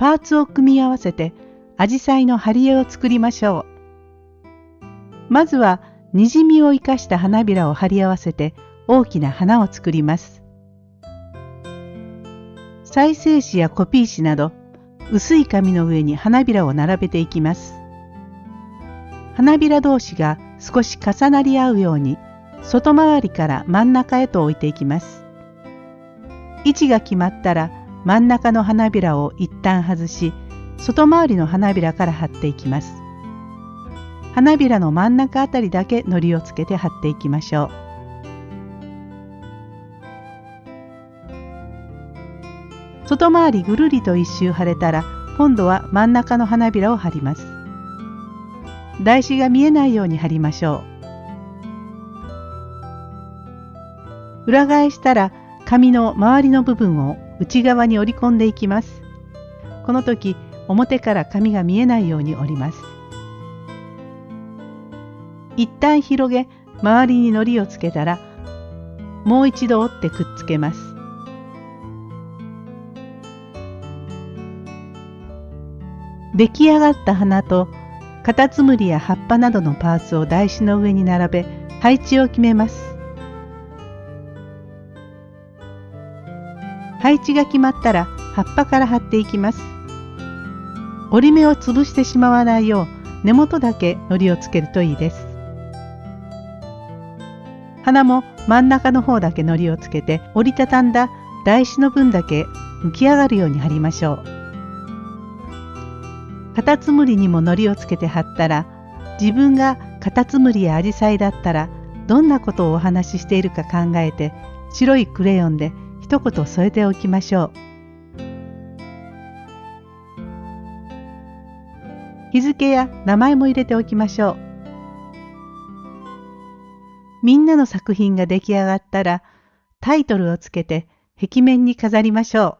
パーツを組み合わせてアジサイの貼り絵を作りましょう。まずはにじみを生かした花びらを貼り合わせて大きな花を作ります。再生紙やコピー紙など薄い紙の上に花びらを並べていきます。花びら同士が少し重なり合うように外回りから真ん中へと置いていきます。位置が決まったら真ん中の花びらを一旦外し外回りの花びらから貼っていきます。花びらの真ん中あたりだけ糊をつけて貼っていきましょう。外回りぐるりと一周貼れたら今度は真ん中の花びらを貼ります。台紙が見えないように貼りましょう。裏返したら紙の周りの部分を内側に折り込んでいきます。この時表から紙が見えないように折ります。一旦広げ周りに糊をつけたらもう一度折ってくっつけます。出来上がった花とカタツムリや葉っぱなどのパーツを台紙の上に並べ配置を決めます。配置が決まったら葉っぱから貼っていきます。折り目を潰してしまわないよう根元だけ糊をつけるといいです。花も真ん中の方だけ糊をつけて折りたたんだ台紙の分だけ浮き上がるように貼りましょう。カタツムリにも糊をつけて貼ったら自分がカタツムリやアジサイだったらどんなことをお話ししているか考えて白いクレヨンで一言添えておきましょう。日付や名前も入れておきましょう。みんなの作品が出来上がったらタイトルをつけて壁面に飾りましょう。